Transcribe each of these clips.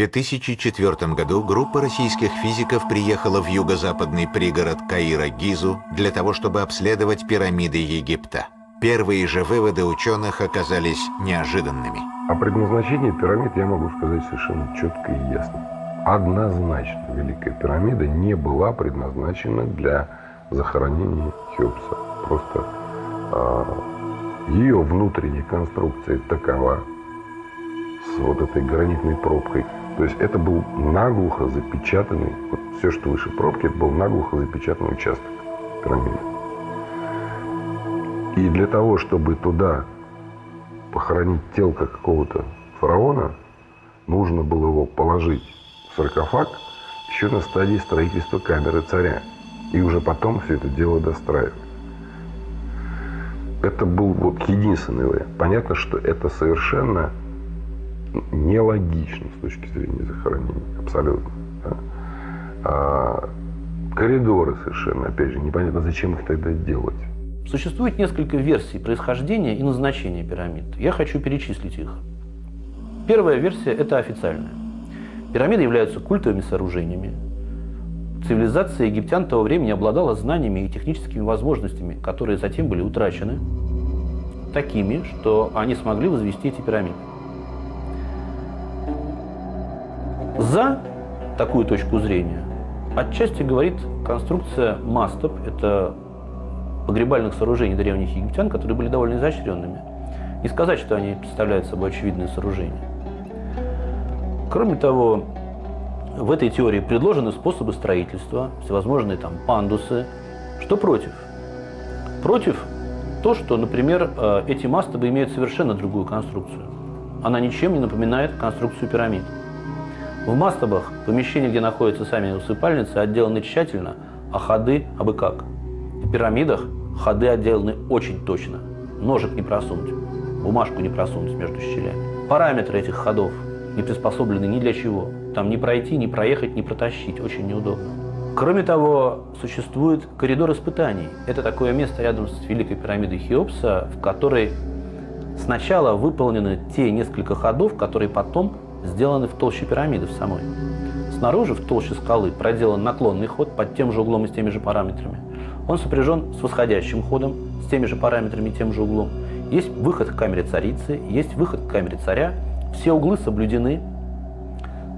2004 году группа российских физиков приехала в юго-западный пригород Каира Гизу для того, чтобы обследовать пирамиды Египта. Первые же выводы ученых оказались неожиданными. О предназначении пирамид я могу сказать совершенно четко и ясно. Однозначно Великая пирамида не была предназначена для захоронения Хеопса. Просто э, ее внутренняя конструкция такова, с вот этой гранитной пробкой. То есть это был наглухо запечатанный, вот все, что выше пробки, это был наглухо запечатанный участок пирамиды. И для того, чтобы туда похоронить телко какого-то фараона, нужно было его положить в саркофаг еще на стадии строительства камеры царя. И уже потом все это дело достраивать. Это был вот единственный вариант. Понятно, что это совершенно нелогично с точки зрения захоронения. Абсолютно. Да? А, коридоры совершенно, опять же, непонятно, зачем их тогда делать. Существует несколько версий происхождения и назначения пирамид. Я хочу перечислить их. Первая версия – это официальная. Пирамиды являются культовыми сооружениями. Цивилизация египтян того времени обладала знаниями и техническими возможностями, которые затем были утрачены, такими, что они смогли возвести эти пирамиды. За такую точку зрения отчасти говорит конструкция мастов. Это погребальных сооружений древних египтян, которые были довольно изощренными. Не сказать, что они представляют собой очевидные сооружения. Кроме того, в этой теории предложены способы строительства, всевозможные там пандусы. Что против? Против то, что, например, э, эти мастабы имеют совершенно другую конструкцию. Она ничем не напоминает конструкцию пирамид. В мастабах помещения, где находятся сами усыпальницы, отделаны тщательно, а ходы – абы как. В пирамидах ходы отделаны очень точно. Ножик не просунуть, бумажку не просунуть между щелями. Параметры этих ходов не приспособлены ни для чего. Там не пройти, не проехать, не протащить. Очень неудобно. Кроме того, существует коридор испытаний. Это такое место рядом с Великой пирамидой Хеопса, в которой сначала выполнены те несколько ходов, которые потом сделаны в толще пирамиды в самой. Снаружи, в толще скалы, проделан наклонный ход под тем же углом и с теми же параметрами. Он сопряжен с восходящим ходом, с теми же параметрами и тем же углом. Есть выход к камере царицы, есть выход к камере царя. Все углы соблюдены.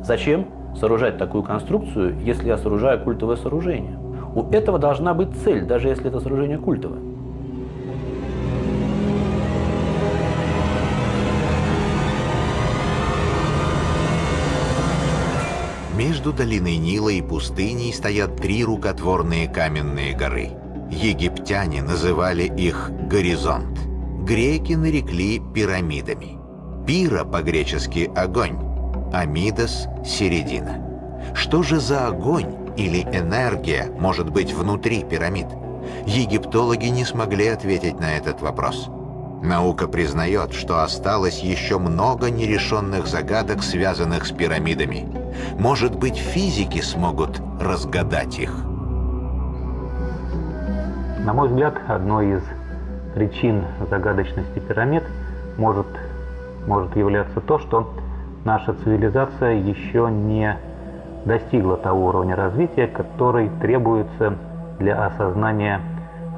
Зачем сооружать такую конструкцию, если я сооружаю культовое сооружение? У этого должна быть цель, даже если это сооружение культовое. Между долиной Нила и пустыней стоят три рукотворные каменные горы. Египтяне называли их «горизонт». Греки нарекли пирамидами. Пира по-гречески «огонь», Амидас – «середина». Что же за огонь или энергия может быть внутри пирамид? Египтологи не смогли ответить на этот вопрос. Наука признает, что осталось еще много нерешенных загадок, связанных с пирамидами. Может быть, физики смогут разгадать их. На мой взгляд, одной из причин загадочности пирамид может, может являться то, что наша цивилизация еще не достигла того уровня развития, который требуется для осознания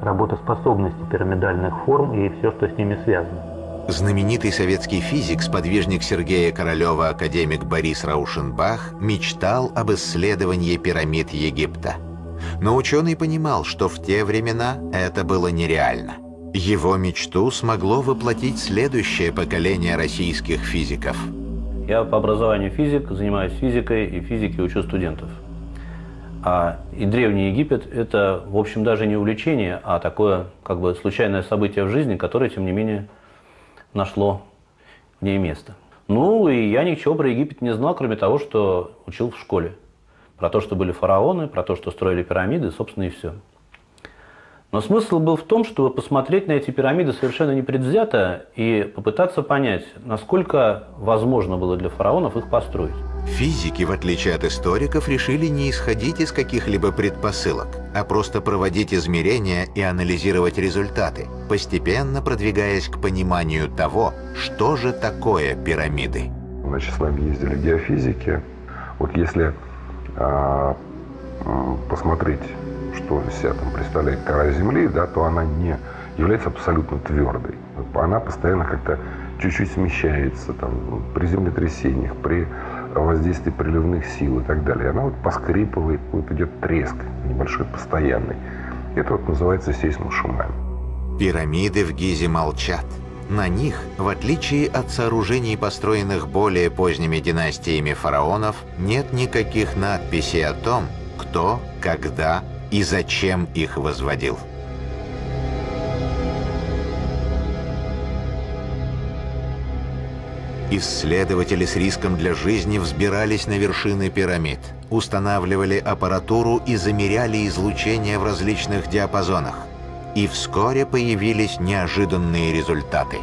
работоспособности пирамидальных форм и все, что с ними связано. Знаменитый советский физик, сподвижник Сергея Королева, академик Борис Раушенбах, мечтал об исследовании пирамид Египта. Но ученый понимал, что в те времена это было нереально. Его мечту смогло воплотить следующее поколение российских физиков. Я по образованию физик, занимаюсь физикой и физики учу студентов. А и Древний Египет – это, в общем, даже не увлечение, а такое как бы случайное событие в жизни, которое, тем не менее, нашло в ней место. Ну, и я ничего про Египет не знал, кроме того, что учил в школе. Про то, что были фараоны, про то, что строили пирамиды, собственно, и все. Но смысл был в том, чтобы посмотреть на эти пирамиды совершенно непредвзято и попытаться понять, насколько возможно было для фараонов их построить. Физики, в отличие от историков, решили не исходить из каких-либо предпосылок, а просто проводить измерения и анализировать результаты, постепенно продвигаясь к пониманию того, что же такое пирамиды. значит, с нами ездили геофизики. Вот если а, посмотреть, что из себя там представляет кора Земли, да, то она не является абсолютно твердой. Она постоянно как-то чуть-чуть смещается там, при землетрясениях, при воздействии приливных сил и так далее. Она вот поскрипывает, вот идет треск небольшой, постоянный. Это вот называется сейсмошумами. Пирамиды в Гизе молчат. На них, в отличие от сооружений, построенных более поздними династиями фараонов, нет никаких надписей о том, кто, когда и зачем их возводил. Исследователи с риском для жизни взбирались на вершины пирамид, устанавливали аппаратуру и замеряли излучение в различных диапазонах. И вскоре появились неожиданные результаты.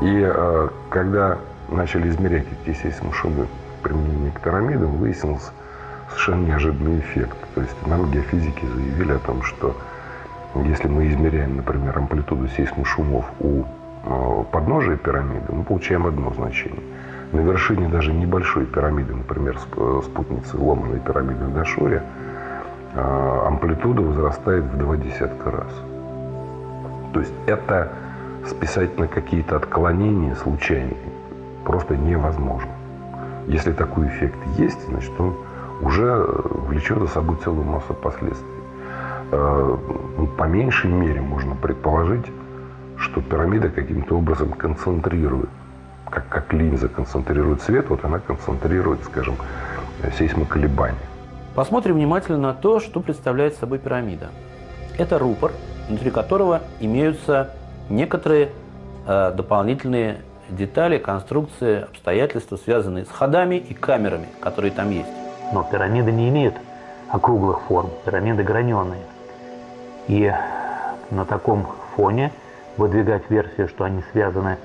И э, когда начали измерять эти сейсмошумы применения к пирамидам, выяснился совершенно неожиданный эффект. То есть нам геофизики заявили о том, что если мы измеряем, например, амплитуду сейсмошумов у э, подножия пирамиды, мы получаем одно значение. На вершине даже небольшой пирамиды, например, э, спутницы ломаной пирамиды в Дашуре, э, амплитуда возрастает в два десятка раз. То есть это списать на какие-то отклонения случайные просто невозможно. Если такой эффект есть, значит он уже влечет за собой целую массу последствий. Ну, по меньшей мере можно предположить, что пирамида каким-то образом концентрирует, как, как линза концентрирует свет, вот она концентрирует, скажем, сейсмоколебания. Посмотрим внимательно на то, что представляет собой пирамида. Это рупор, внутри которого имеются некоторые э, дополнительные детали, конструкции, обстоятельства, связанные с ходами и камерами, которые там есть. Но пирамиды не имеют округлых форм, пирамиды граненые. И на таком фоне выдвигать версию, что они связаны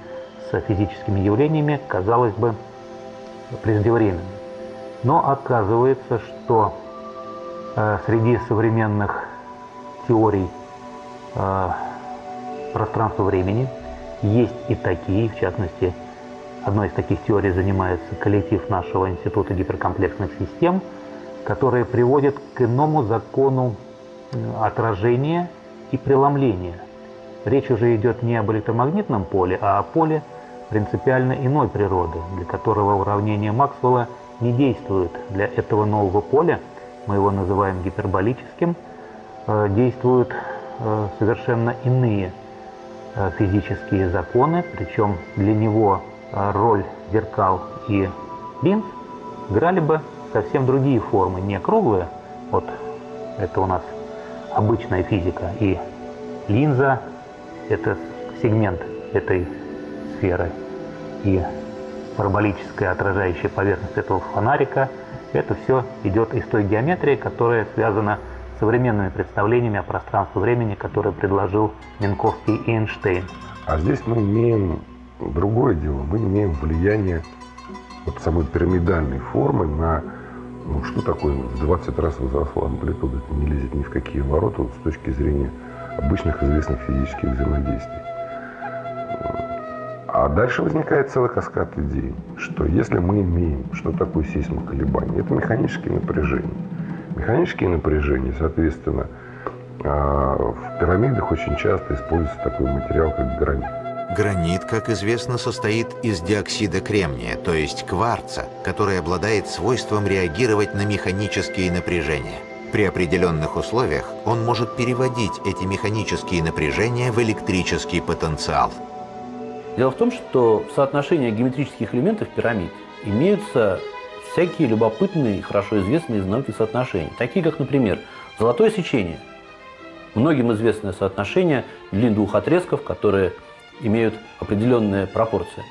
с физическими явлениями, казалось бы преждевременно. Но оказывается, что э, среди современных теорий э, пространства-времени есть и такие, в частности, одной из таких теорий занимается коллектив нашего Института гиперкомплексных систем, которые приводят к иному закону отражения и преломления. Речь уже идет не об электромагнитном поле, а о поле принципиально иной природы, для которого уравнение Максвелла не действует. Для этого нового поля, мы его называем гиперболическим, э, действуют э, совершенно иные э, физические законы, причем для него роль зеркал и линз играли бы совсем другие формы, не круглые, вот это у нас обычная физика. И линза – это сегмент этой сферы. И параболическая отражающая поверхность этого фонарика – это все идет из той геометрии, которая связана с современными представлениями о пространстве-времени, которые предложил Минковский и Эйнштейн. А здесь мы имеем другое дело. Мы имеем влияние вот самой пирамидальной формы на что такое в 20 раз возросла амплитуда? Это не лезет ни в какие ворота вот, с точки зрения обычных известных физических взаимодействий. А дальше возникает целый каскад идей, что если мы имеем, что такое сейсмоколебание, это механические напряжения. Механические напряжения, соответственно, а, в пирамидах очень часто используется такой материал, как гранит. Гранит, как известно, состоит из диоксида кремния, то есть кварца, который обладает свойством реагировать на механические напряжения. При определенных условиях он может переводить эти механические напряжения в электрический потенциал. Дело в том, что в соотношении геометрических элементов пирамид имеются всякие любопытные и хорошо известные из науки соотношения, такие как, например, золотое сечение. Многим известное соотношение длин двух отрезков, которые имеют определенные пропорции.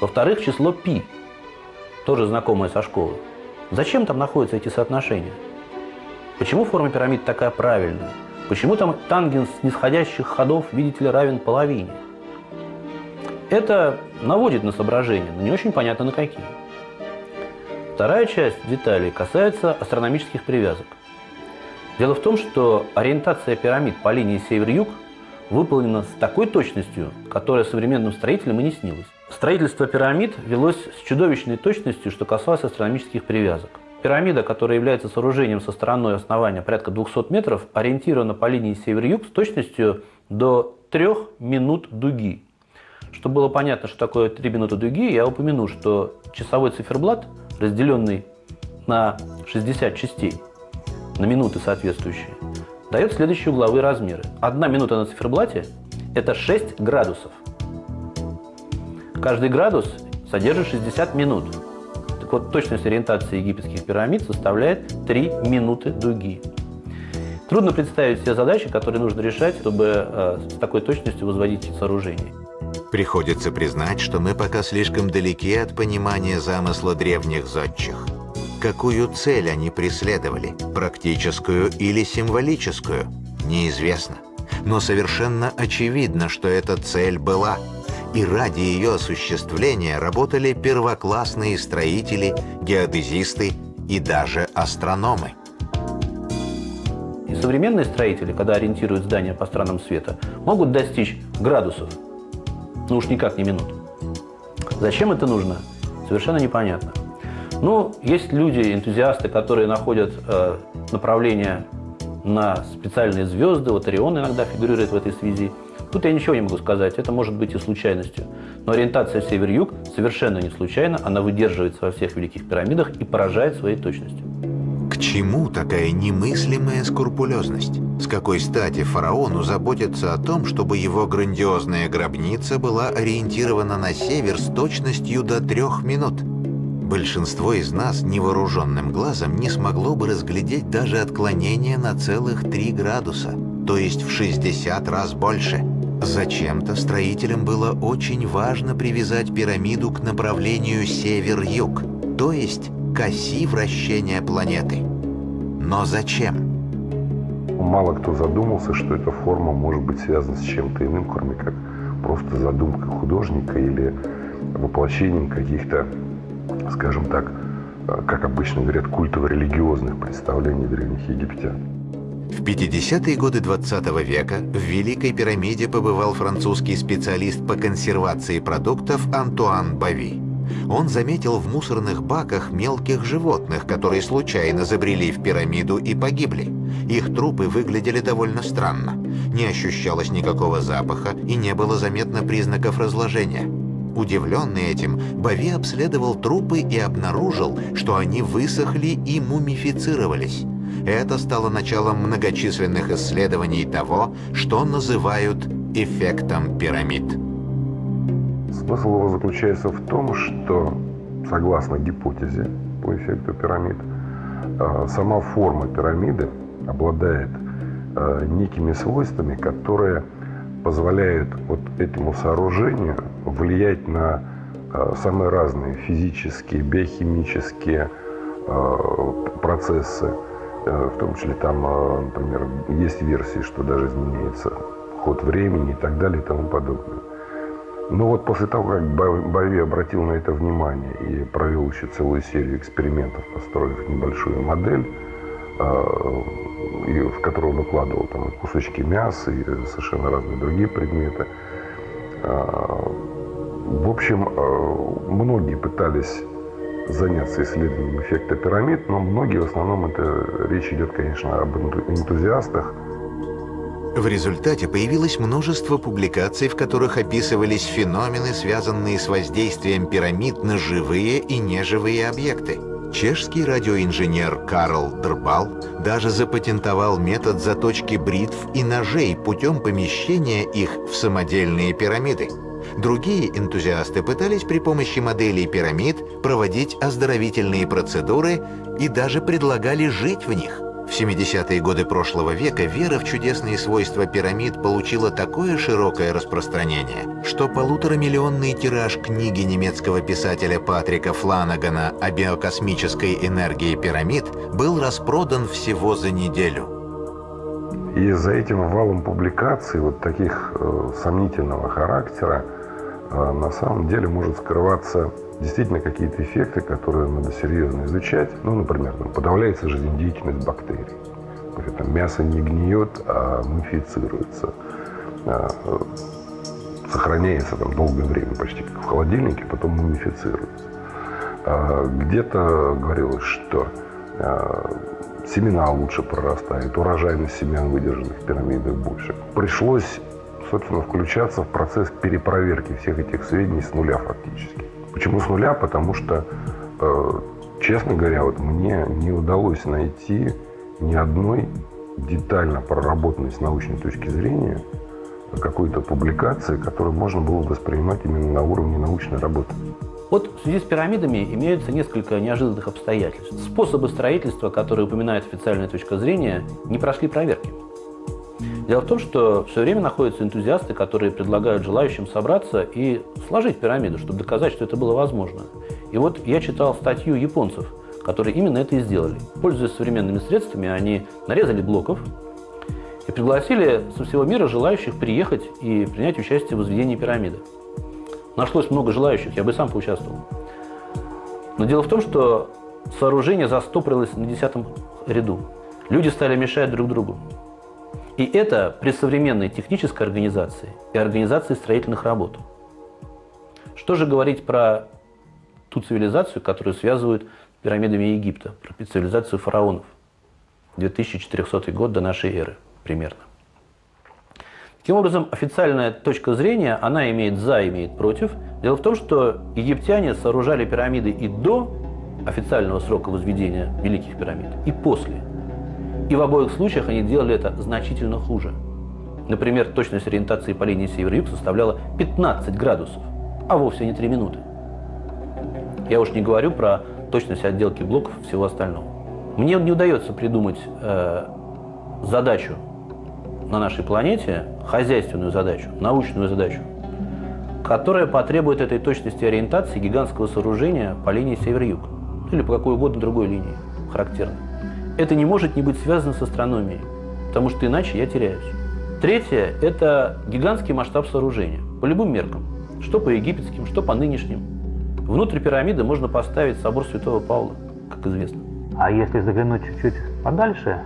Во-вторых, число π, тоже знакомое со школы. Зачем там находятся эти соотношения? Почему форма пирамид такая правильная? Почему там тангенс нисходящих ходов, видите ли, равен половине? Это наводит на соображения, но не очень понятно на какие. Вторая часть деталей касается астрономических привязок. Дело в том, что ориентация пирамид по линии север-юг – выполнена с такой точностью, которая современным строителям и не снилась. Строительство пирамид велось с чудовищной точностью, что касалось астрономических привязок. Пирамида, которая является сооружением со стороной основания порядка 200 метров, ориентирована по линии север-юг с точностью до 3 минут дуги. Чтобы было понятно, что такое 3 минуты дуги, я упомяну, что часовой циферблат, разделенный на 60 частей, на минуты соответствующие, дает следующие угловые размеры. Одна минута на циферблате – это 6 градусов. Каждый градус содержит 60 минут. Так вот, точность ориентации египетских пирамид составляет 3 минуты дуги. Трудно представить все задачи, которые нужно решать, чтобы э, с такой точностью возводить сооружение. Приходится признать, что мы пока слишком далеки от понимания замысла древних зодчих. Какую цель они преследовали, практическую или символическую, неизвестно. Но совершенно очевидно, что эта цель была. И ради ее осуществления работали первоклассные строители, геодезисты и даже астрономы. И современные строители, когда ориентируют здания по странам света, могут достичь градусов, ну уж никак не минут. Зачем это нужно, совершенно непонятно. Ну, есть люди, энтузиасты, которые находят э, направление на специальные звезды, вот Орион иногда фигурирует в этой связи. Тут я ничего не могу сказать, это может быть и случайностью. Но ориентация север-юг совершенно не случайна, она выдерживается во всех великих пирамидах и поражает своей точностью. К чему такая немыслимая скрупулезность? С какой стати фараону заботиться о том, чтобы его грандиозная гробница была ориентирована на север с точностью до трех минут? Большинство из нас невооруженным глазом не смогло бы разглядеть даже отклонение на целых 3 градуса, то есть в 60 раз больше. Зачем-то строителям было очень важно привязать пирамиду к направлению север-юг, то есть к оси вращения планеты. Но зачем? Мало кто задумался, что эта форма может быть связана с чем-то иным, кроме как просто задумкой художника или воплощением каких-то скажем так, э, как обычно говорят, культово-религиозных представлений древних египтян. В 50-е годы 20 -го века в Великой пирамиде побывал французский специалист по консервации продуктов Антуан Бави. Он заметил в мусорных баках мелких животных, которые случайно забрели в пирамиду и погибли. Их трупы выглядели довольно странно. Не ощущалось никакого запаха и не было заметно признаков разложения. Удивленный этим, Бави обследовал трупы и обнаружил, что они высохли и мумифицировались. Это стало началом многочисленных исследований того, что называют эффектом пирамид. Смысл его заключается в том, что, согласно гипотезе по эффекту пирамид, э, сама форма пирамиды обладает э, некими свойствами, которые позволяют вот этому сооружению влиять на э, самые разные физические, биохимические э, процессы, э, в том числе там, например, есть версии, что даже изменяется ход времени и так далее и тому подобное. Но вот после того, как Бави обратил на это внимание и провел еще целую серию экспериментов, построив небольшую модель, в которую он укладывал там кусочки мяса и совершенно разные другие предметы. В общем, а, многие пытались заняться исследованием эффекта пирамид, но многие, в основном, это речь идет, конечно, об энтузиастах. В результате появилось множество публикаций, в которых описывались феномены, связанные с воздействием пирамид на живые и неживые объекты. Чешский радиоинженер Карл Дербал даже запатентовал метод заточки бритв и ножей путем помещения их в самодельные пирамиды. Другие энтузиасты пытались при помощи моделей пирамид проводить оздоровительные процедуры и даже предлагали жить в них. В 70-е годы прошлого века вера в чудесные свойства пирамид получила такое широкое распространение, что полуторамиллионный тираж книги немецкого писателя Патрика Фланагана о биокосмической энергии пирамид был распродан всего за неделю. И за этим валом публикаций вот таких э, сомнительного характера на самом деле может скрываться действительно какие-то эффекты, которые надо серьезно изучать. Ну, например, там, подавляется жизнедеятельность бактерий. Там, мясо не гниет, а мумифицируется. а, сохраняется там долгое время, почти как в холодильнике, потом мумифицируется. А, где-то говорилось, что семена лучше прорастают, урожайность семян, выдержанных в пирамидах, больше. Пришлось, собственно, включаться в процесс перепроверки всех этих сведений с нуля фактически. Почему с нуля? Потому что, честно говоря, вот мне не удалось найти ни одной детально проработанной с научной точки зрения какой-то публикации, которую можно было воспринимать именно на уровне научной работы. Вот в связи с пирамидами имеются несколько неожиданных обстоятельств. Способы строительства, которые упоминает официальная точка зрения, не прошли проверки. Дело в том, что все время находятся энтузиасты, которые предлагают желающим собраться и сложить пирамиду, чтобы доказать, что это было возможно. И вот я читал статью японцев – которые именно это и сделали. Пользуясь современными средствами, они нарезали блоков и пригласили со всего мира желающих приехать и принять участие в возведении пирамиды. Нашлось много желающих, я бы сам поучаствовал. Но дело в том, что сооружение застопорилось на десятом ряду. Люди стали мешать друг другу. И это при современной технической организации и организации строительных работ. Что же говорить про ту цивилизацию, которую связывают пирамидами Египта, про цивилизацию фараонов. 2400 год до нашей эры примерно. Таким образом, официальная точка зрения, она имеет «за», имеет «против». Дело в том, что египтяне сооружали пирамиды и до официального срока возведения Великих пирамид, и после. И в обоих случаях они делали это значительно хуже. Например, точность ориентации по линии север-юг составляла 15 градусов, а вовсе не 3 минуты. Я уж не говорю про точность отделки блоков и всего остального. Мне не удается придумать э, задачу на нашей планете, хозяйственную задачу, научную задачу, которая потребует этой точности ориентации гигантского сооружения по линии север-юг или по какой угодно другой линии, характерно. Это не может не быть связано с астрономией, потому что иначе я теряюсь. Третье – это гигантский масштаб сооружения, по любым меркам, что по египетским, что по нынешним. Внутрь пирамиды можно поставить собор Святого Павла, как известно. А если заглянуть чуть-чуть подальше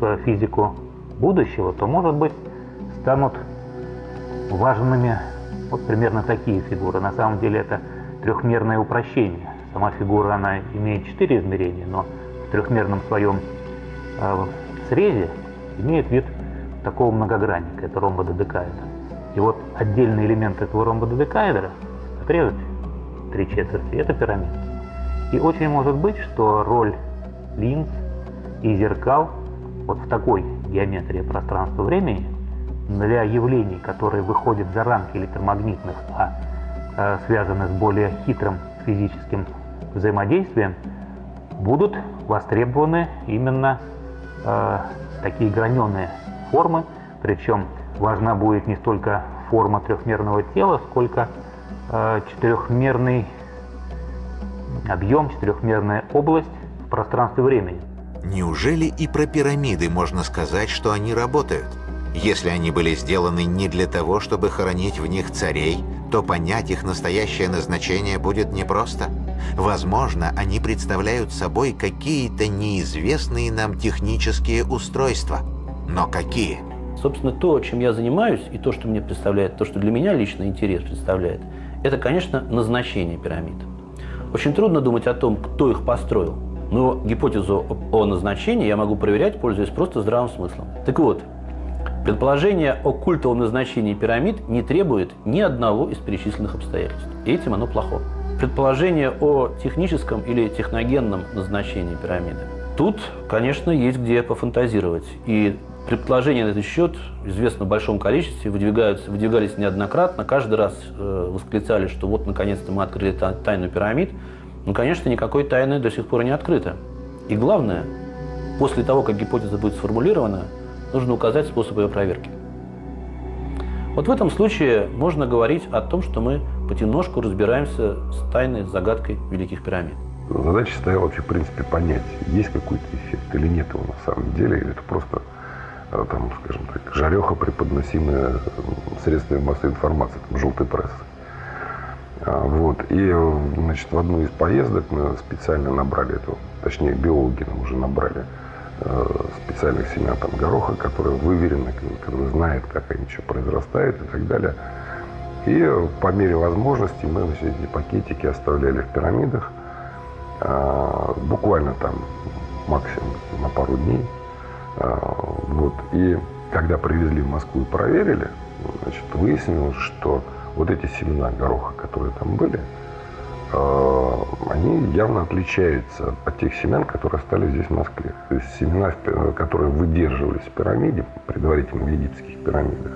в физику будущего, то, может быть, станут важными вот примерно такие фигуры. На самом деле это трехмерное упрощение. Сама фигура, она имеет четыре измерения, но трехмерном своем э, срезе имеет вид такого многогранника, это ромба додекаэдра. И вот отдельный элемент этого ромба додекаэдра отрезать три четверти, это пирамида. И очень может быть, что роль линз и зеркал вот в такой геометрии пространства-времени для явлений, которые выходят за рамки электромагнитных, а э, связаны с более хитрым физическим взаимодействием, будут востребованы именно э, такие граненые формы, причем важна будет не столько форма трехмерного тела, сколько Э, четырехмерный объем, четырехмерная область в пространстве времени. Неужели и про пирамиды можно сказать, что они работают? Если они были сделаны не для того, чтобы хоронить в них царей, то понять их настоящее назначение будет непросто. Возможно, они представляют собой какие-то неизвестные нам технические устройства. Но какие? Собственно, то, чем я занимаюсь, и то, что мне представляет, то, что для меня лично интерес представляет – это, конечно, назначение пирамид. Очень трудно думать о том, кто их построил. Но гипотезу о назначении я могу проверять, пользуясь просто здравым смыслом. Так вот, предположение о культовом назначении пирамид не требует ни одного из перечисленных обстоятельств. И этим оно плохо. Предположение о техническом или техногенном назначении пирамиды. Тут, конечно, есть где пофантазировать. И Предположения на этот счет известно в большом количестве, выдвигаются, выдвигались неоднократно. Каждый раз э, восклицали, что вот наконец-то мы открыли тайну пирамид. Но, конечно, никакой тайны до сих пор не открыто. И главное, после того, как гипотеза будет сформулирована, нужно указать способ ее проверки. Вот в этом случае можно говорить о том, что мы понемножку разбираемся с тайной, загадкой Великих пирамид. Задача стояла вообще, в принципе, понять, есть какой-то эффект или нет его на самом деле, или это просто Э, там, скажем так, жареха, преподносимая средствами массовой информации, там, желтой прессы. А, вот. И значит, в одну из поездок мы специально набрали эту, точнее биологи нам уже набрали э, специальных семян там, гороха, которые выверены, которые знают, как они что произрастают и так далее. И по мере возможности мы значит, эти пакетики оставляли в пирамидах, э, буквально там максимум на пару дней. Э, вот. И когда привезли в Москву и проверили, значит, выяснилось, что вот эти семена гороха, которые там были, э, они явно отличаются от тех семян, которые остались здесь в Москве. То есть семена, которые выдерживались в пирамиде, предварительно в египетских пирамидах,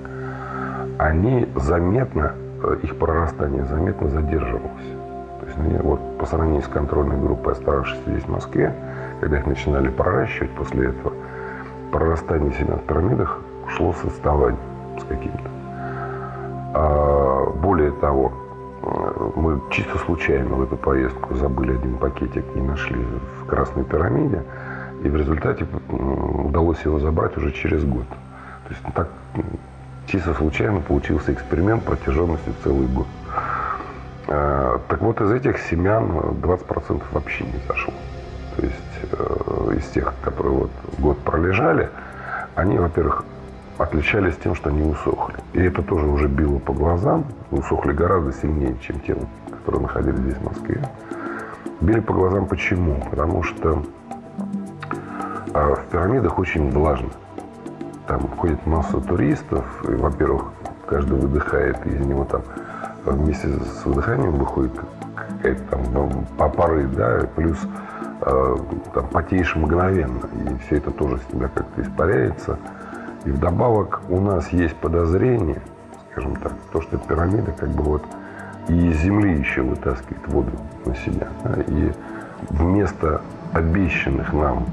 они заметно, э, их прорастание заметно задерживалось. То есть они, вот, по сравнению с контрольной группой, оставшейся здесь в Москве, когда их начинали проращивать после этого, прорастание семян в пирамидах шло с отставанием с каким-то. А, более того, э, мы чисто случайно в эту поездку забыли один пакетик, не нашли в Красной пирамиде, и в результате удалось его забрать уже через год. То есть так чисто случайно получился эксперимент протяженностью целый год. А, так вот, из этих семян 20% вообще не зашло. То есть э, из тех, которые вот год пролежали, они, во-первых, отличались тем, что они усохли. И это тоже уже било по глазам. Усохли гораздо сильнее, чем те, которые находились здесь, в Москве. Били по глазам почему? Потому что а, в пирамидах очень влажно. Там ходит масса туристов, и, во-первых, каждый выдыхает, и из него там вместе с выдыханием выходит какая-то там ну, по пары, да, плюс э, там потеешь мгновенно, и все это тоже с тебя как-то испаряется. И вдобавок у нас есть подозрение, скажем так, то, что пирамида как бы вот и из земли еще вытаскивает воду на себя. Да, и вместо обещанных нам,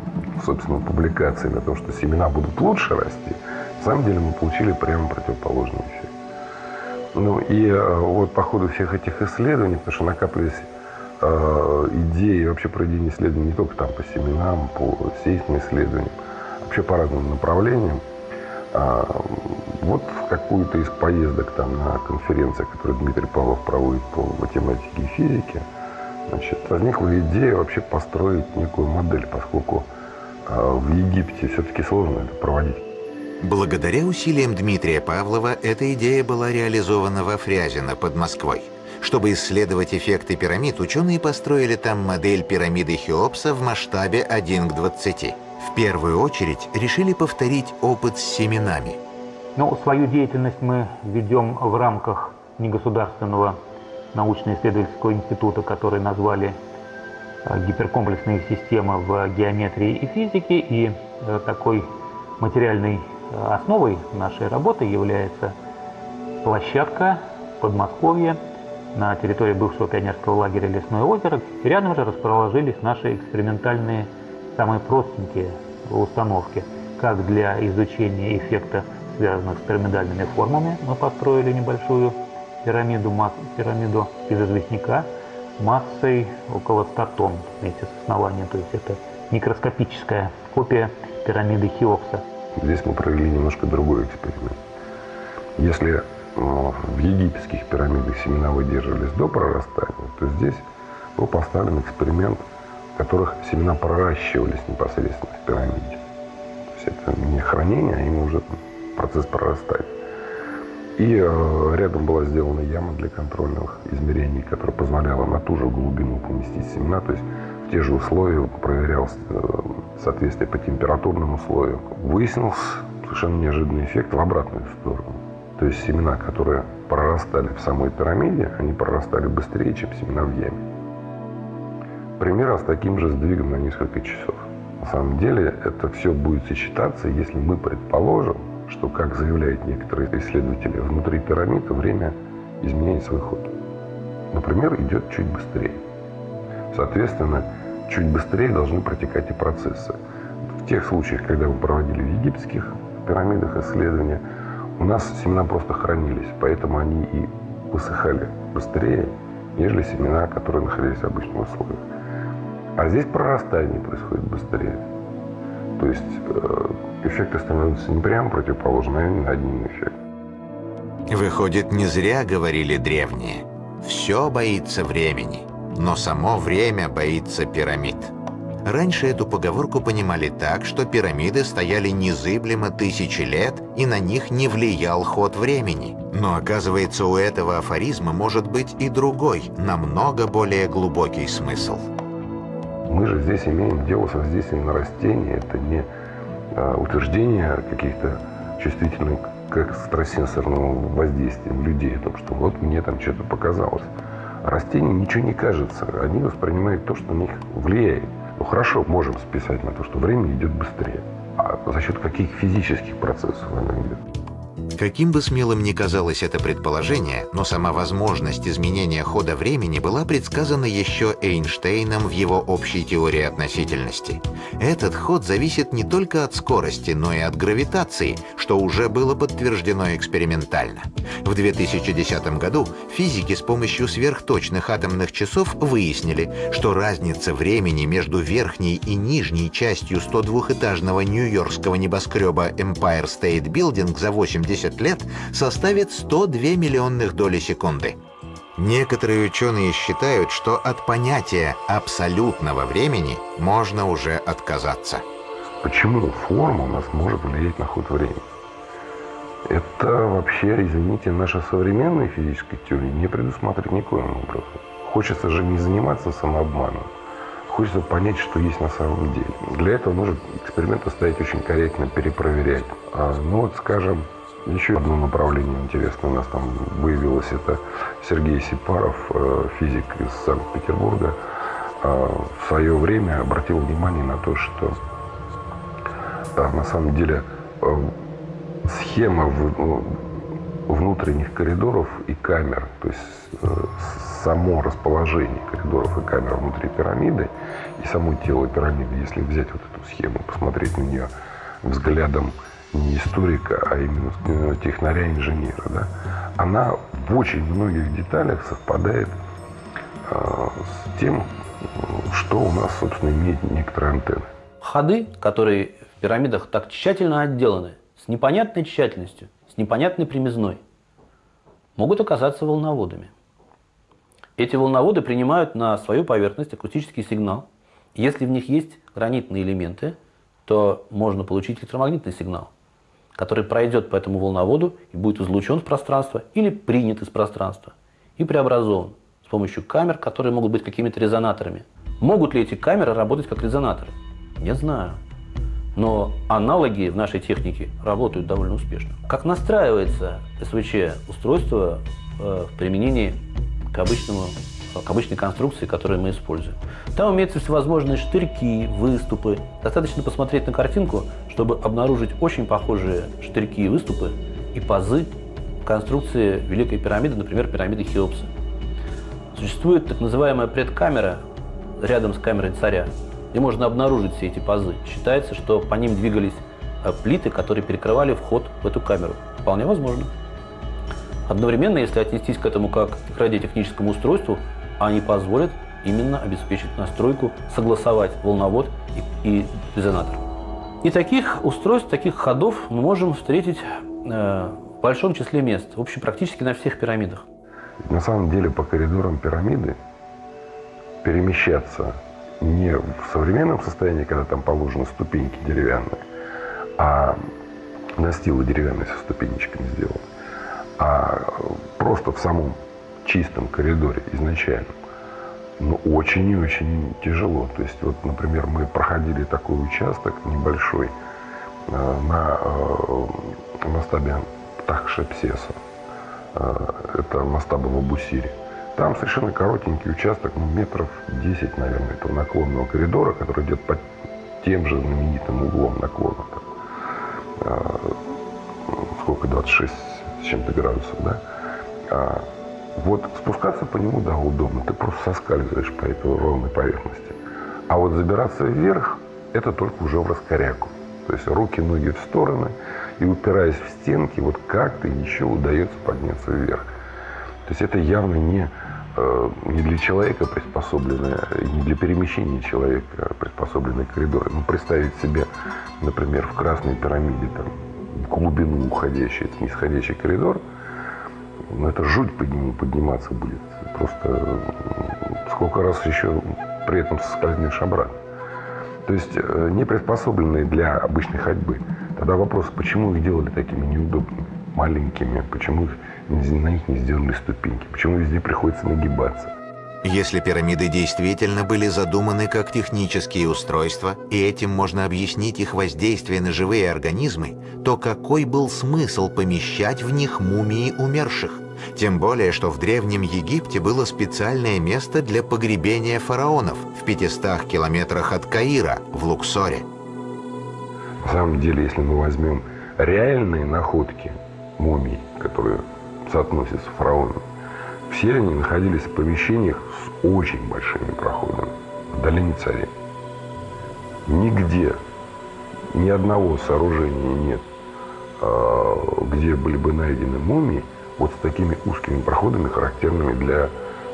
собственно, публикаций на том, что семена будут лучше расти, на самом деле мы получили прямо противоположный эффект. Ну и э, вот по ходу всех этих исследований, потому что накапливались э, идеи вообще проведения исследований не только там по семенам, по сейсмоисследованиям, вообще по разным направлениям, а, вот в какую-то из поездок там на конференции, которую Дмитрий Павлов проводит по математике и физике, значит, возникла идея вообще построить некую модель, поскольку а, в Египте все-таки сложно это проводить. Благодаря усилиям Дмитрия Павлова эта идея была реализована во Фрязино под Москвой. Чтобы исследовать эффекты пирамид, ученые построили там модель пирамиды Хеопса в масштабе 1 к 20. В первую очередь решили повторить опыт с семенами. Ну, свою деятельность мы ведем в рамках негосударственного научно-исследовательского института, который назвали э, гиперкомплексные системы в геометрии и физике. И э, такой материальной э, основой нашей работы является площадка Подмосковья на территории бывшего пионерского лагеря Лесное озеро. Рядом же расположились наши экспериментальные самые простенькие установки, как для изучения эффекта, связанных с пирамидальными формами. Мы построили небольшую пирамиду, пирамиду из известняка массой около 100 тонн вместе с основанием. То есть это микроскопическая копия пирамиды Хеопса. Здесь мы провели немножко другой эксперимент. Если э, в египетских пирамидах семена выдерживались до прорастания, то здесь был поставлен эксперимент которых семена проращивались непосредственно в пирамиде. То есть это не хранение, а именно уже процесс прорастания. И э, рядом была сделана яма для контрольных измерений, которая позволяла на ту же глубину поместить семена. То есть в те же условия проверялось э, соответствие по температурным условиям. Выяснился совершенно неожиданный эффект в обратную сторону. То есть семена, которые прорастали в самой пирамиде, они прорастали быстрее, чем семена в яме примерно с таким же сдвигом на несколько часов. На самом деле это все будет сочетаться, если мы предположим, что, как заявляют некоторые исследователи, внутри пирамид время изменяет свой ход. Например, идет чуть быстрее. Соответственно, чуть быстрее должны протекать и процессы. В тех случаях, когда мы проводили в египетских пирамидах исследования, у нас семена просто хранились, поэтому они и высыхали быстрее, нежели семена, которые находились в обычных условиях. А здесь прорастание происходит быстрее. То есть э, эффекты становятся не прямо противоположными, а именно одним эффектом. Выходит, не зря говорили древние. Все боится времени, но само время боится пирамид. Раньше эту поговорку понимали так, что пирамиды стояли незыблемо тысячи лет, и на них не влиял ход времени. Но оказывается, у этого афоризма может быть и другой, намного более глубокий смысл. Мы же здесь имеем дело с воздействием на растения. Это не а, утверждение каких-то чувствительных к экстрасенсорному воздействием людей, о том, что вот мне там что-то показалось. Растениям ничего не кажется. Они воспринимают то, что на них влияет. Ну хорошо, можем списать на то, что время идет быстрее. А за счет каких физических процессов оно идет? Каким бы смелым ни казалось это предположение, но сама возможность изменения хода времени была предсказана еще Эйнштейном в его общей теории относительности. Этот ход зависит не только от скорости, но и от гравитации, что уже было подтверждено экспериментально. В 2010 году физики с помощью сверхточных атомных часов выяснили, что разница времени между верхней и нижней частью 102-этажного нью-йоркского небоскреба Empire State Building за 80 10 лет составит 102 миллионных доли секунды. Некоторые ученые считают, что от понятия абсолютного времени можно уже отказаться. Почему форма у нас может влиять на ход времени? Это вообще, извините, наша современная физическая теория не предусматривает никоим образом. Хочется же не заниматься самообманом. Хочется понять, что есть на самом деле. Для этого нужно эксперименты ставить очень корректно, перепроверять. А, ну вот, скажем, еще одно направление интересное у нас там выявилось. Это Сергей Сипаров, э, физик из Санкт-Петербурга, э, в свое время обратил внимание на то, что э, на самом деле схема внутренних коридоров и камер, то есть само расположение коридоров и камер внутри пирамиды и само тело пирамиды, если взять вот эту схему, посмотреть на нее взглядом не историка, а именно э, технаря-инженера, да, она в очень многих деталях совпадает э, с тем, что у нас, собственно, имеет некоторые антенны. Ходы, которые в пирамидах так тщательно отделаны, с непонятной тщательностью, с непонятной примизной, могут оказаться волноводами. Эти волноводы принимают на свою поверхность акустический сигнал. Если в них есть гранитные элементы, то можно получить электромагнитный сигнал который пройдет по этому волноводу и будет излучен в пространство или принят из пространства и преобразован с помощью камер, которые могут быть какими-то резонаторами. Могут ли эти камеры работать как резонаторы? Не знаю. Но аналоги в нашей технике работают довольно успешно. Как настраивается СВЧ устройство э, в применении к обычному к обычной конструкции, которую мы используем. Там имеются всевозможные штырьки, выступы. Достаточно посмотреть на картинку, чтобы обнаружить очень похожие штырьки и выступы и пазы конструкции Великой пирамиды, например, пирамиды Хеопса. Существует так называемая предкамера рядом с камерой царя, где можно обнаружить все эти пазы. Считается, что по ним двигались э, плиты, которые перекрывали вход в эту камеру. Вполне возможно. Одновременно, если отнестись к этому как к радиотехническому устройству, они позволят именно обеспечить настройку, согласовать волновод и, и резонатор. И таких устройств, таких ходов мы можем встретить э, в большом числе мест, в общем, практически на всех пирамидах. На самом деле по коридорам пирамиды перемещаться не в современном состоянии, когда там положены ступеньки деревянные, а настилы деревянные со ступенечками сделаны, а просто в самом чистом коридоре изначально, ну, очень и очень тяжело. То есть, вот, например, мы проходили такой участок небольшой э, на э, масштабе Тахшепсеса. Э, это масштабы в Абусире. Там совершенно коротенький участок, ну, метров 10, наверное, этого наклонного коридора, который идет под тем же знаменитым углом наклона. Там, сколько, 26 с чем-то градусов, да? Вот спускаться по нему, да, удобно. Ты просто соскальзываешь по этой ровной поверхности. А вот забираться вверх, это только уже в раскоряку. То есть руки, ноги в стороны, и упираясь в стенки, вот как-то еще удается подняться вверх. То есть это явно не, э, не для человека приспособленное, не для перемещения человека приспособленный коридор. Ну, представить себе, например, в Красной пирамиде там, глубину уходящий, нисходящий коридор – ну, это жуть под нему подниматься будет. Просто сколько раз еще при этом соскользнешь обратно. То есть э, не приспособленные для обычной ходьбы. Тогда вопрос, почему их делали такими неудобными, маленькими, почему их, на них не сделали ступеньки, почему везде приходится нагибаться. Если пирамиды действительно были задуманы как технические устройства, и этим можно объяснить их воздействие на живые организмы, то какой был смысл помещать в них мумии умерших? Тем более, что в Древнем Египте было специальное место для погребения фараонов в 500 километрах от Каира, в Луксоре. На самом деле, если мы возьмем реальные находки мумий, которые соотносятся с фараонами, все они находились в помещениях с очень большими проходами в долине царей. Нигде ни одного сооружения нет, а, где были бы найдены мумии, вот с такими узкими проходами, характерными для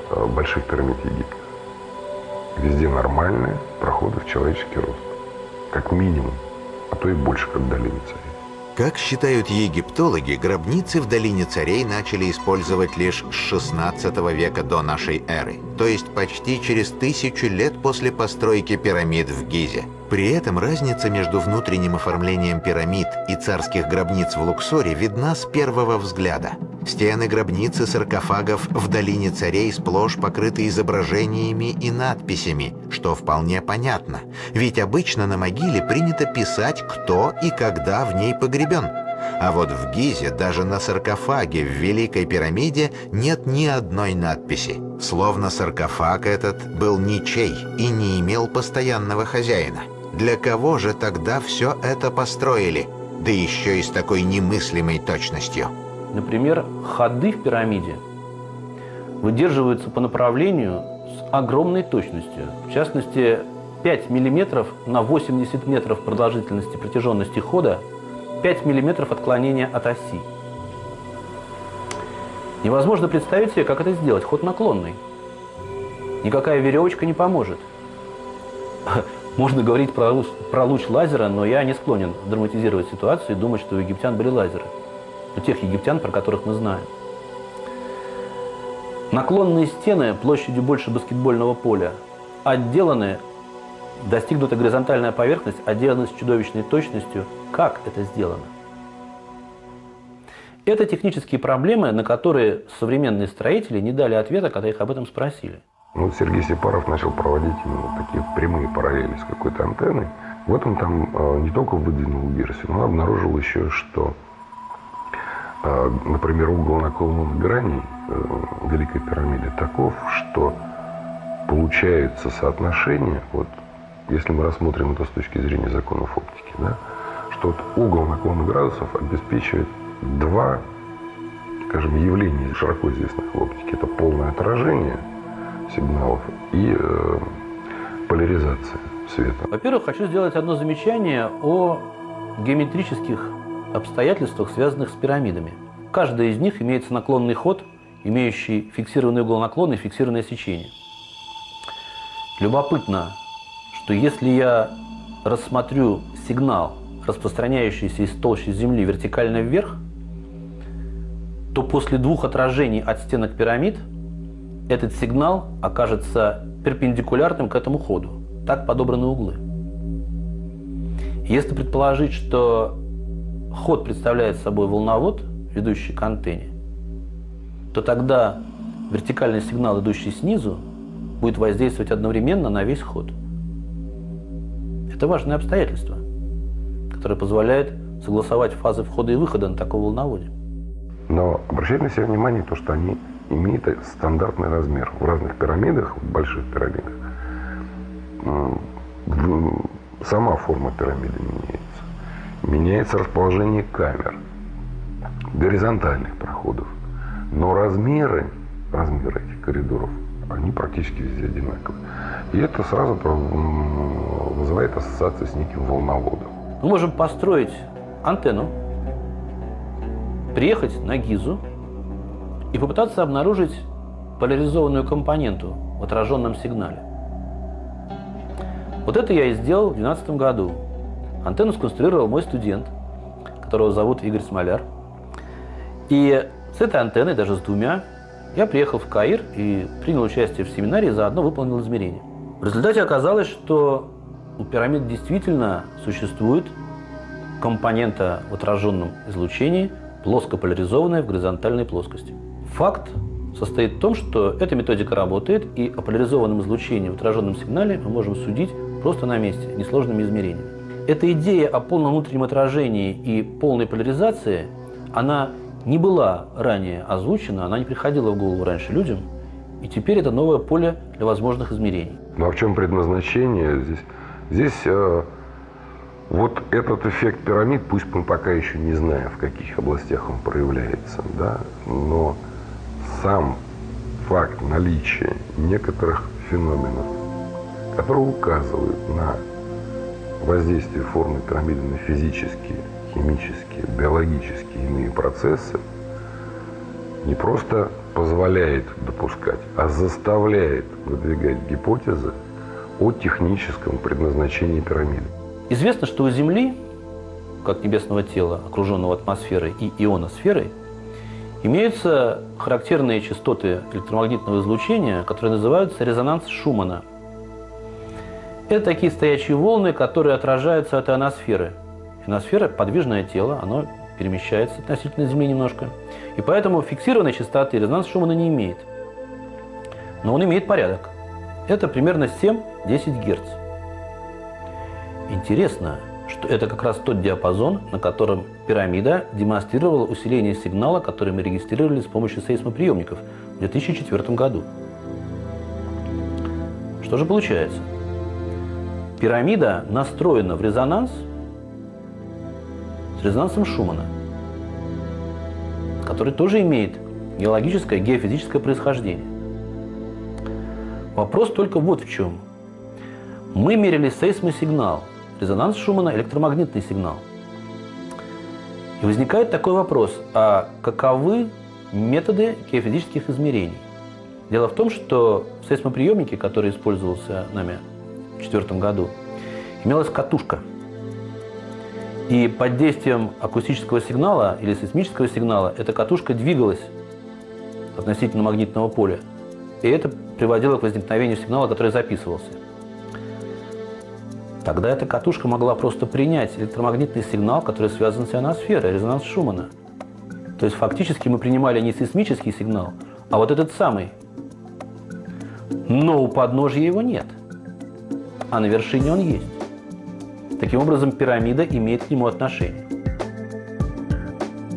а, больших пирамид Египта. Везде нормальные проходы в человеческий рост. Как минимум, а то и больше, как в долине царей. Как считают египтологи, гробницы в долине царей начали использовать лишь с 16 века до нашей эры, то есть почти через тысячу лет после постройки пирамид в Гизе. При этом разница между внутренним оформлением пирамид и царских гробниц в Луксоре видна с первого взгляда. Стены гробницы саркофагов в Долине Царей сплошь покрыты изображениями и надписями, что вполне понятно, ведь обычно на могиле принято писать, кто и когда в ней погребен. А вот в Гизе даже на саркофаге в Великой пирамиде нет ни одной надписи. Словно саркофаг этот был ничей и не имел постоянного хозяина. Для кого же тогда все это построили? Да еще и с такой немыслимой точностью. Например, ходы в пирамиде выдерживаются по направлению с огромной точностью. В частности, 5 мм на 80 метров продолжительности протяженности хода, 5 мм отклонения от оси. Невозможно представить себе, как это сделать. Ход наклонный. Никакая веревочка не поможет. Можно говорить про луч, про луч лазера, но я не склонен драматизировать ситуацию и думать, что у египтян были лазеры у тех египтян, про которых мы знаем. Наклонные стены площадью больше баскетбольного поля отделаны, достигнута горизонтальная поверхность, отделаны с чудовищной точностью. Как это сделано? Это технические проблемы, на которые современные строители не дали ответа, когда их об этом спросили. Ну, Сергей Сепаров начал проводить именно такие прямые параллели с какой-то антенной. В этом там э, не только выдвинул версию, но обнаружил еще, что например, угол наклонных граней э, Великой пирамиды таков, что получается соотношение, вот если мы рассмотрим это с точки зрения законов оптики, да, что вот угол наклона градусов обеспечивает два, скажем, явления широко известных в оптике. Это полное отражение сигналов и э, поляризация света. Во-первых, хочу сделать одно замечание о геометрических обстоятельствах, связанных с пирамидами. Каждая из них имеется наклонный ход, имеющий фиксированный угол наклона и фиксированное сечение. Любопытно, что если я рассмотрю сигнал, распространяющийся из толщи Земли вертикально вверх, то после двух отражений от стенок пирамид этот сигнал окажется перпендикулярным к этому ходу. Так подобраны углы. Если предположить, что ход представляет собой волновод, ведущий к антенне, то тогда вертикальный сигнал, идущий снизу, будет воздействовать одновременно на весь ход. Это важное обстоятельство, которое позволяет согласовать фазы входа и выхода на таком волноводе. Но обращайте на себя внимание, то, что они имеют стандартный размер. В разных пирамидах, в больших пирамидах, сама форма пирамиды меняется меняется расположение камер, горизонтальных проходов. Но размеры, размеры этих коридоров, они практически везде одинаковые. И это сразу вызывает ассоциацию с неким волноводом. Мы можем построить антенну, приехать на Гизу и попытаться обнаружить поляризованную компоненту в отраженном сигнале. Вот это я и сделал в 2012 году. Антенну сконструировал мой студент, которого зовут Игорь Смоляр. И с этой антенной, даже с двумя, я приехал в Каир и принял участие в семинаре и заодно выполнил измерения. В результате оказалось, что у пирамид действительно существует компонента в отраженном излучении, плоско поляризованная в горизонтальной плоскости. Факт состоит в том, что эта методика работает, и о поляризованном излучении в отраженном сигнале мы можем судить просто на месте, несложными измерениями. Эта идея о полном внутреннем отражении и полной поляризации, она не была ранее озвучена, она не приходила в голову раньше людям, и теперь это новое поле для возможных измерений. Ну а в чем предназначение здесь? Здесь э, вот этот эффект пирамид, пусть мы пока еще не знаем, в каких областях он проявляется, да, но сам факт наличия некоторых феноменов, которые указывают на воздействие формы пирамиды на физические, химические, биологические иные процессы, не просто позволяет допускать, а заставляет выдвигать гипотезы о техническом предназначении пирамиды. Известно, что у Земли, как небесного тела, окруженного атмосферой и ионосферой, имеются характерные частоты электромагнитного излучения, которые называются резонанс Шумана. Это такие стоячие волны, которые отражаются от ионосферы. Ионосфера – подвижное тело, оно перемещается относительно Земли немножко. И поэтому фиксированной частоты резонанс Шумана не имеет. Но он имеет порядок. Это примерно 7-10 Гц. Интересно, что это как раз тот диапазон, на котором пирамида демонстрировала усиление сигнала, который мы регистрировали с помощью сейсмоприемников в 2004 году. Что же получается? Пирамида настроена в резонанс с резонансом Шумана, который тоже имеет геологическое, геофизическое происхождение. Вопрос только вот в чем. Мы мерили сейсмосигнал – резонанс Шумана – электромагнитный сигнал. И возникает такой вопрос, а каковы методы геофизических измерений? Дело в том, что в сейсмоприемнике, который использовался нами в 2004 году, имелась катушка. И под действием акустического сигнала или сейсмического сигнала эта катушка двигалась относительно магнитного поля. И это приводило к возникновению сигнала, который записывался. Тогда эта катушка могла просто принять электромагнитный сигнал, который связан с ионосферой, резонанс Шумана. То есть фактически мы принимали не сейсмический сигнал, а вот этот самый. Но у подножья его нет, а на вершине он есть. Таким образом, пирамида имеет к нему отношение.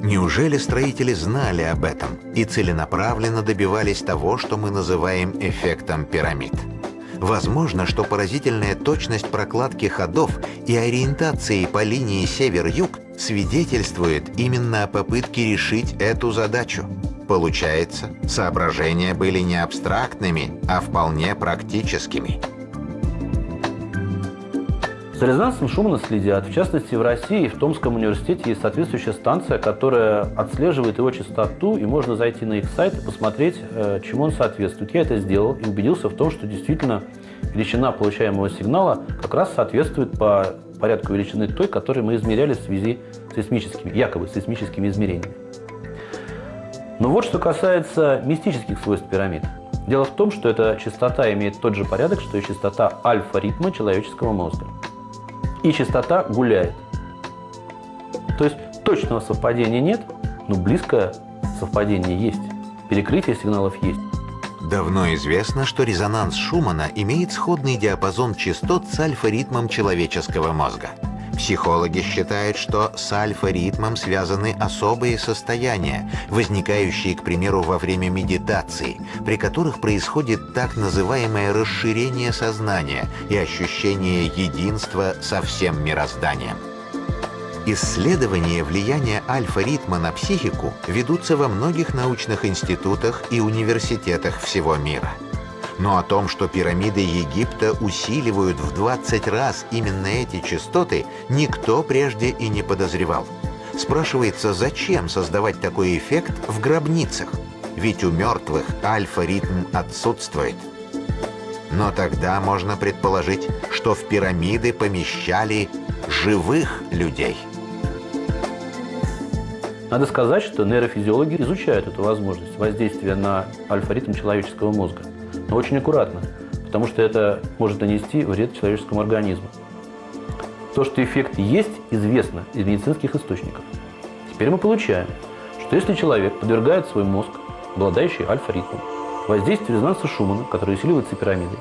Неужели строители знали об этом и целенаправленно добивались того, что мы называем эффектом пирамид? Возможно, что поразительная точность прокладки ходов и ориентации по линии север-юг свидетельствует именно о попытке решить эту задачу. Получается, соображения были не абстрактными, а вполне практическими. За резонансом Шумана следят. В частности, в России, в Томском университете есть соответствующая станция, которая отслеживает его частоту, и можно зайти на их сайт и посмотреть, э, чему он соответствует. Я это сделал и убедился в том, что действительно величина получаемого сигнала как раз соответствует по порядку величины той, которую мы измеряли в связи с сейсмическими, якобы сейсмическими измерениями. Но вот что касается мистических свойств пирамид. Дело в том, что эта частота имеет тот же порядок, что и частота альфа-ритма человеческого мозга и частота гуляет. То есть точного совпадения нет, но близкое совпадение есть. Перекрытие сигналов есть. Давно известно, что резонанс Шумана имеет сходный диапазон частот с альфа-ритмом человеческого мозга. Психологи считают, что с альфа-ритмом связаны особые состояния, возникающие, к примеру, во время медитации, при которых происходит так называемое расширение сознания и ощущение единства со всем мирозданием. Исследования влияния альфа-ритма на психику ведутся во многих научных институтах и университетах всего мира. Но о том, что пирамиды Египта усиливают в 20 раз именно эти частоты, никто прежде и не подозревал. Спрашивается, зачем создавать такой эффект в гробницах? Ведь у мертвых альфа-ритм отсутствует. Но тогда можно предположить, что в пирамиды помещали живых людей. Надо сказать, что нейрофизиологи изучают эту возможность воздействия на альфа-ритм человеческого мозга очень аккуратно, потому что это может нанести вред человеческому организму. То, что эффект есть, известно из медицинских источников. Теперь мы получаем, что если человек подвергает свой мозг, обладающий альфа-ритмом, воздействию резонанса Шумана, который усиливается пирамидой,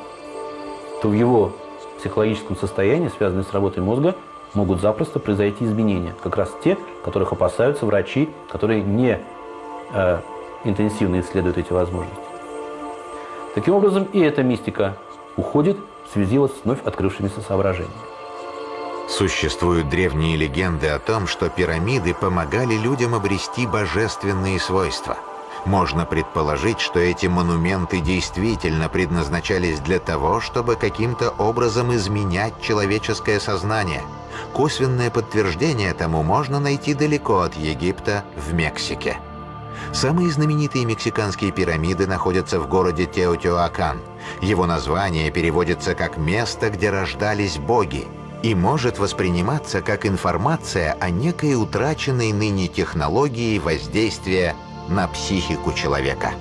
то в его психологическом состоянии, связанные с работой мозга, могут запросто произойти изменения. Как раз те, которых опасаются врачи, которые не э, интенсивно исследуют эти возможности. Таким образом, и эта мистика уходит в связи с вновь открывшимися соображениями. Существуют древние легенды о том, что пирамиды помогали людям обрести божественные свойства. Можно предположить, что эти монументы действительно предназначались для того, чтобы каким-то образом изменять человеческое сознание. Косвенное подтверждение тому можно найти далеко от Египта, в Мексике. Самые знаменитые мексиканские пирамиды находятся в городе Теотиуакан. Его название переводится как «место, где рождались боги» и может восприниматься как информация о некой утраченной ныне технологии воздействия на психику человека.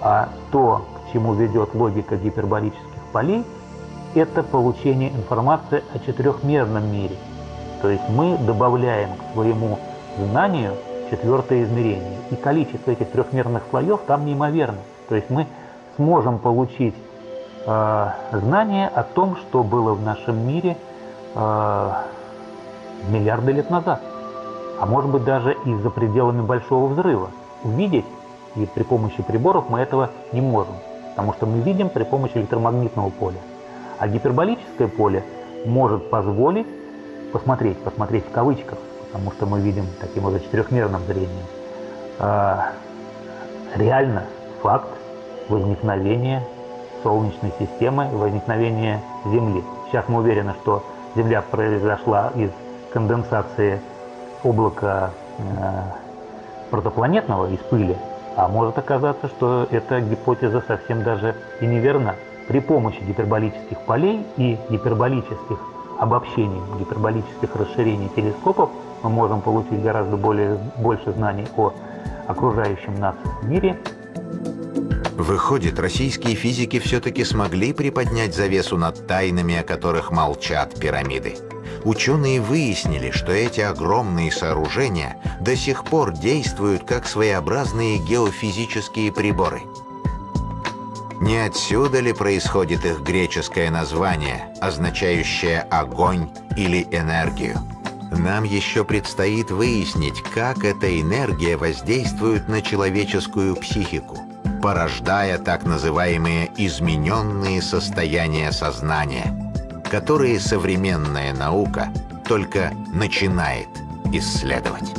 А то, к чему ведет логика гиперболических полей, это получение информации о четырехмерном мире. То есть мы добавляем к своему знанию четвертое измерение. И количество этих трехмерных слоев там неимоверно. То есть мы сможем получить э, знание о том, что было в нашем мире э, миллиарды лет назад. А может быть даже и за пределами Большого Взрыва. Увидеть и при помощи приборов мы этого не можем. Потому что мы видим при помощи электромагнитного поля. А гиперболическое поле может позволить посмотреть, посмотреть в кавычках, потому что мы видим таким вот четырехмерным зрением, а, реально факт возникновения Солнечной системы, возникновения Земли. Сейчас мы уверены, что Земля произошла из конденсации облака э, протопланетного, из пыли, а может оказаться, что эта гипотеза совсем даже и неверна. При помощи гиперболических полей и гиперболических обобщений, гиперболических расширений телескопов мы можем получить гораздо более, больше знаний о окружающем нас мире. Выходит, российские физики все-таки смогли приподнять завесу над тайнами, о которых молчат пирамиды. Ученые выяснили, что эти огромные сооружения до сих пор действуют как своеобразные геофизические приборы. Не отсюда ли происходит их греческое название, означающее «огонь» или «энергию»? Нам еще предстоит выяснить, как эта энергия воздействует на человеческую психику, порождая так называемые измененные состояния сознания, которые современная наука только начинает исследовать.